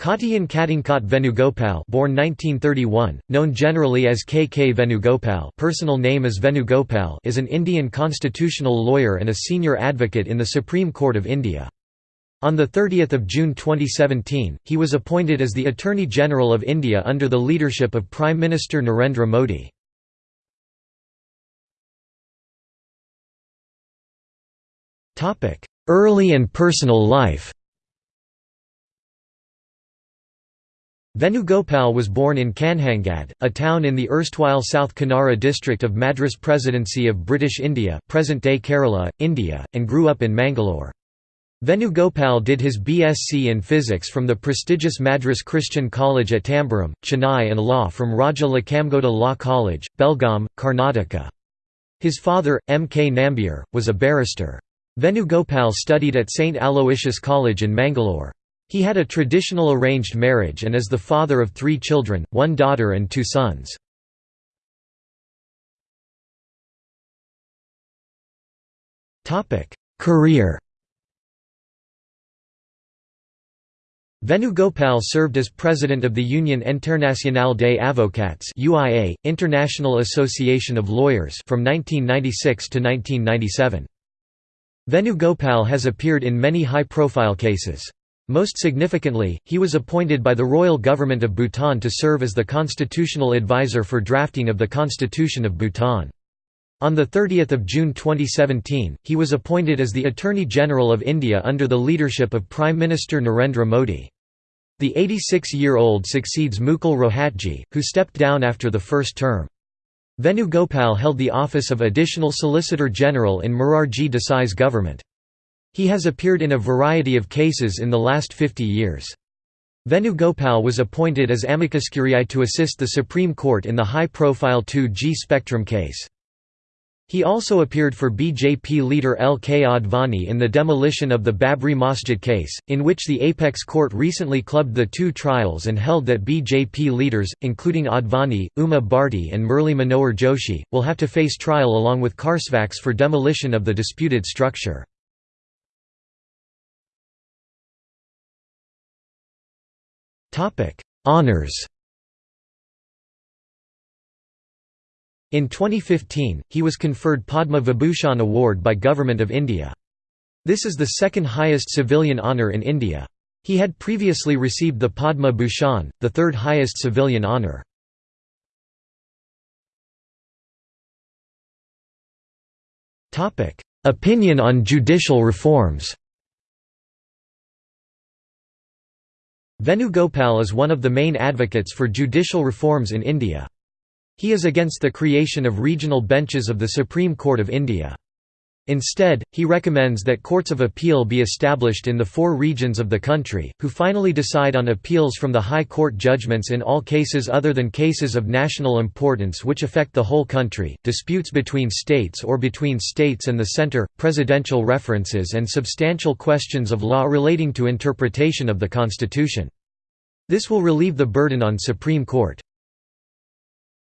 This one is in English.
Kottayan Katankot Venugopal born 1931, known generally as K. K. Venugopal personal name is Venugopal is an Indian constitutional lawyer and a senior advocate in the Supreme Court of India. On 30 June 2017, he was appointed as the Attorney General of India under the leadership of Prime Minister Narendra Modi. Early and personal life Venugopal was born in Kanhangad, a town in the erstwhile South Kanara district of Madras Presidency of British India present-day Kerala, India, and grew up in Mangalore. Venugopal did his BSc in physics from the prestigious Madras Christian College at Tambaram, Chennai and law from Raja Lakhamagouda Law College, Belgaum, Karnataka. His father, M. K. Nambiar, was a barrister. Venugopal studied at St. Aloysius College in Mangalore. He had a traditional arranged marriage and is the father of three children, one daughter and two sons. Career Venugopal served as president of the Union Internationale des Avocats UIA, International Association of Lawyers from 1996 to 1997. Venugopal has appeared in many high-profile cases. Most significantly, he was appointed by the royal government of Bhutan to serve as the constitutional advisor for drafting of the Constitution of Bhutan. On 30 June 2017, he was appointed as the Attorney General of India under the leadership of Prime Minister Narendra Modi. The 86-year-old succeeds Mukul Rohatgi, who stepped down after the first term. Venugopal held the office of Additional Solicitor General in Morarji Desai's government. He has appeared in a variety of cases in the last 50 years. Venugopal was appointed as amicus curiae to assist the Supreme Court in the high-profile 2G Spectrum case. He also appeared for BJP leader L. K. Advani in the demolition of the Babri Masjid case, in which the apex court recently clubbed the two trials and held that BJP leaders, including Advani, Uma Bharti and Murli Manohar Joshi, will have to face trial along with kar sevaks for demolition of the disputed structure. Honours In 2015, he was conferred Padma Vibhushan Award by Government of India. This is the second highest civilian honour in India. He had previously received the Padma Bhushan, the third highest civilian honour. Opinion on judicial reforms Venugopal is one of the main advocates for judicial reforms in India. He is against the creation of regional benches of the Supreme Court of India. Instead, he recommends that courts of appeal be established in the four regions of the country, who finally decide on appeals from the High Court judgments in all cases other than cases of national importance which affect the whole country, disputes between states or between states and the center, presidential references and substantial questions of law relating to interpretation of the Constitution. This will relieve the burden on Supreme Court.